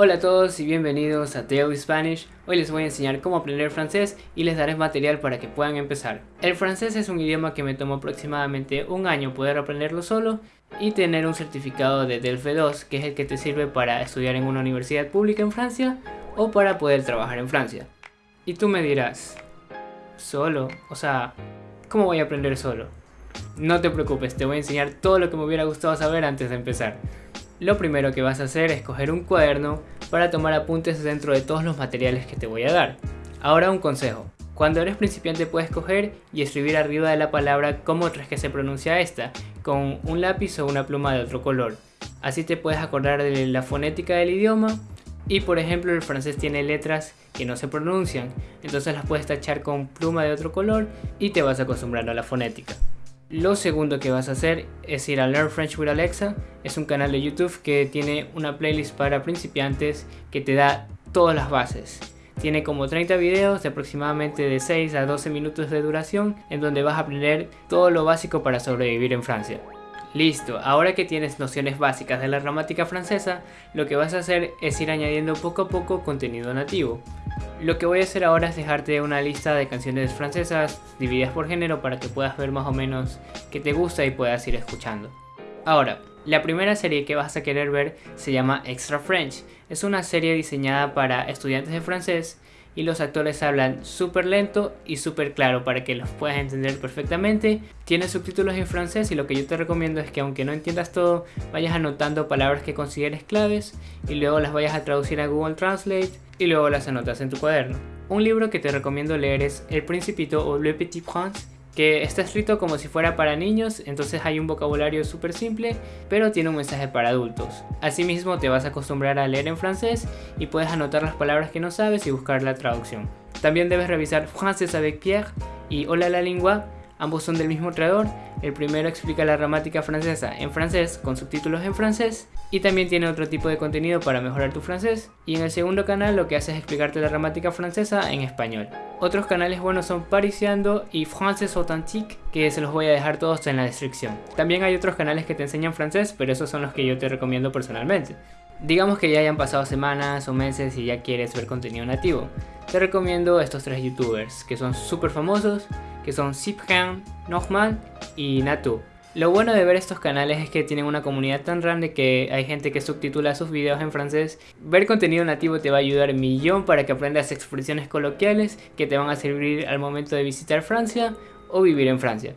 Hola a todos y bienvenidos a Daily Spanish. Hoy les voy a enseñar cómo aprender francés y les daré material para que puedan empezar. El francés es un idioma que me tomó aproximadamente un año poder aprenderlo solo y tener un certificado de DELFE 2 que es el que te sirve para estudiar en una universidad pública en Francia o para poder trabajar en Francia. Y tú me dirás, ¿solo? O sea, ¿cómo voy a aprender solo? No te preocupes, te voy a enseñar todo lo que me hubiera gustado saber antes de empezar. Lo primero que vas a hacer es coger un cuaderno para tomar apuntes dentro de todos los materiales que te voy a dar. Ahora un consejo. Cuando eres principiante puedes coger y escribir arriba de la palabra cómo crees que se pronuncia esta, con un lápiz o una pluma de otro color. Así te puedes acordar de la fonética del idioma y por ejemplo el francés tiene letras que no se pronuncian, entonces las puedes tachar con pluma de otro color y te vas acostumbrando a la fonética. Lo segundo que vas a hacer es ir a Learn French with Alexa. Es un canal de YouTube que tiene una playlist para principiantes que te da todas las bases. Tiene como 30 videos de aproximadamente de 6 a 12 minutos de duración en donde vas a aprender todo lo básico para sobrevivir en Francia. Listo, ahora que tienes nociones básicas de la gramática francesa, lo que vas a hacer es ir añadiendo poco a poco contenido nativo. Lo que voy a hacer ahora es dejarte una lista de canciones francesas divididas por género para que puedas ver más o menos qué te gusta y puedas ir escuchando. Ahora, la primera serie que vas a querer ver se llama Extra French. Es una serie diseñada para estudiantes de francés y los actores hablan súper lento y súper claro para que los puedas entender perfectamente. Tiene subtítulos en francés y lo que yo te recomiendo es que aunque no entiendas todo, vayas anotando palabras que consideres claves y luego las vayas a traducir a Google Translate y luego las anotas en tu cuaderno. Un libro que te recomiendo leer es El Principito o Le Petit Prince que está escrito como si fuera para niños, entonces hay un vocabulario súper simple, pero tiene un mensaje para adultos. Asimismo te vas a acostumbrar a leer en francés y puedes anotar las palabras que no sabes y buscar la traducción. También debes revisar Français avec Pierre y Hola la lengua, ambos son del mismo creador el primero explica la gramática francesa en francés con subtítulos en francés y también tiene otro tipo de contenido para mejorar tu francés. Y en el segundo canal lo que hace es explicarte la gramática francesa en español. Otros canales buenos son Parisiando y Français Authentique que se los voy a dejar todos en la descripción. También hay otros canales que te enseñan francés pero esos son los que yo te recomiendo personalmente. Digamos que ya hayan pasado semanas o meses y ya quieres ver contenido nativo. Te recomiendo estos tres youtubers que son súper famosos que son Cyprien, Norman y Natu. Lo bueno de ver estos canales es que tienen una comunidad tan grande que hay gente que subtitula sus videos en francés. Ver contenido nativo te va a ayudar millón para que aprendas expresiones coloquiales que te van a servir al momento de visitar Francia o vivir en Francia.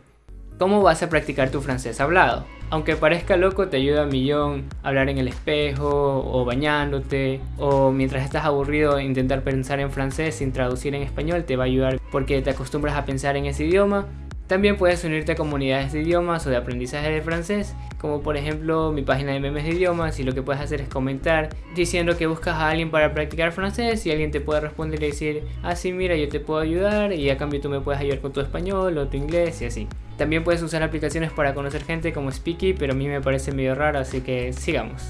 ¿Cómo vas a practicar tu francés hablado? Aunque parezca loco, te ayuda a millón hablar en el espejo, o bañándote, o mientras estás aburrido intentar pensar en francés sin traducir en español te va a ayudar porque te acostumbras a pensar en ese idioma también puedes unirte a comunidades de idiomas o de aprendizaje de francés, como por ejemplo mi página de memes de idiomas y lo que puedes hacer es comentar diciendo que buscas a alguien para practicar francés y alguien te puede responder y decir, ah sí mira yo te puedo ayudar y a cambio tú me puedes ayudar con tu español o tu inglés y así. También puedes usar aplicaciones para conocer gente como Speaky, pero a mí me parece medio raro así que sigamos.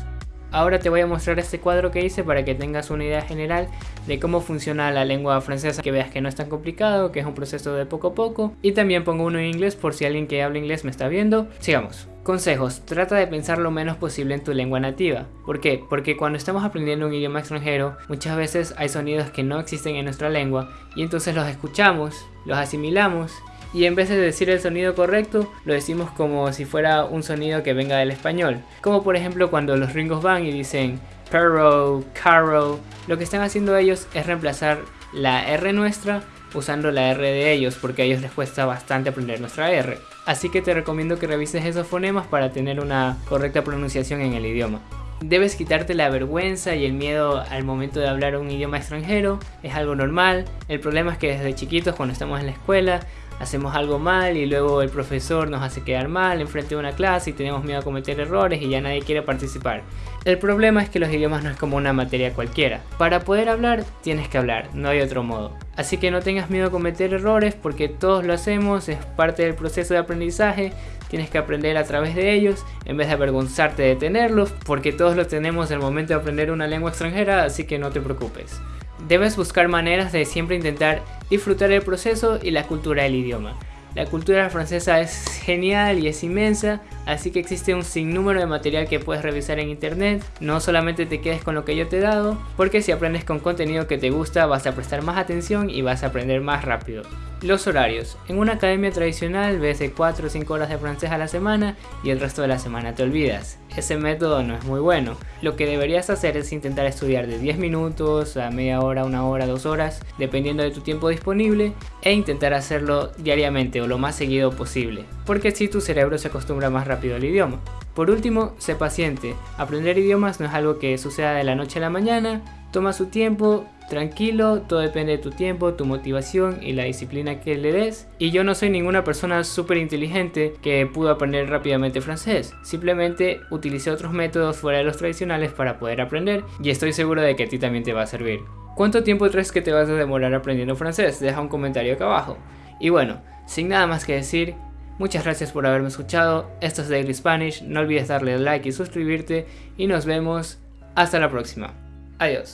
Ahora te voy a mostrar este cuadro que hice para que tengas una idea general de cómo funciona la lengua francesa, que veas que no es tan complicado, que es un proceso de poco a poco. Y también pongo uno en inglés por si alguien que habla inglés me está viendo. Sigamos. Consejos, trata de pensar lo menos posible en tu lengua nativa. ¿Por qué? Porque cuando estamos aprendiendo un idioma extranjero, muchas veces hay sonidos que no existen en nuestra lengua y entonces los escuchamos, los asimilamos y en vez de decir el sonido correcto, lo decimos como si fuera un sonido que venga del español. Como por ejemplo cuando los ringos van y dicen perro, carro, lo que están haciendo ellos es reemplazar la R nuestra usando la R de ellos porque a ellos les cuesta bastante aprender nuestra R. Así que te recomiendo que revises esos fonemas para tener una correcta pronunciación en el idioma. Debes quitarte la vergüenza y el miedo al momento de hablar un idioma extranjero, es algo normal. El problema es que desde chiquitos cuando estamos en la escuela hacemos algo mal y luego el profesor nos hace quedar mal enfrente de una clase y tenemos miedo a cometer errores y ya nadie quiere participar. El problema es que los idiomas no es como una materia cualquiera. Para poder hablar, tienes que hablar, no hay otro modo. Así que no tengas miedo a cometer errores porque todos lo hacemos, es parte del proceso de aprendizaje, tienes que aprender a través de ellos en vez de avergonzarte de tenerlos porque todos lo tenemos en el momento de aprender una lengua extranjera, así que no te preocupes. Debes buscar maneras de siempre intentar disfrutar el proceso y la cultura del idioma. La cultura francesa es genial y es inmensa, así que existe un sinnúmero de material que puedes revisar en internet, no solamente te quedes con lo que yo te he dado, porque si aprendes con contenido que te gusta vas a prestar más atención y vas a aprender más rápido. Los horarios. En una academia tradicional ves de 4 o 5 horas de francés a la semana y el resto de la semana te olvidas. Ese método no es muy bueno. Lo que deberías hacer es intentar estudiar de 10 minutos a media hora, una hora, dos horas, dependiendo de tu tiempo disponible, e intentar hacerlo diariamente o lo más seguido posible, porque así tu cerebro se acostumbra más rápido al idioma. Por último, sé paciente. Aprender idiomas no es algo que suceda de la noche a la mañana, toma su tiempo, tranquilo, todo depende de tu tiempo, tu motivación y la disciplina que le des. Y yo no soy ninguna persona súper inteligente que pudo aprender rápidamente francés, simplemente utilicé otros métodos fuera de los tradicionales para poder aprender y estoy seguro de que a ti también te va a servir. ¿Cuánto tiempo crees que te vas a demorar aprendiendo francés? Deja un comentario acá abajo. Y bueno, sin nada más que decir, Muchas gracias por haberme escuchado, esto es Daily Spanish, no olvides darle like y suscribirte y nos vemos hasta la próxima. Adiós.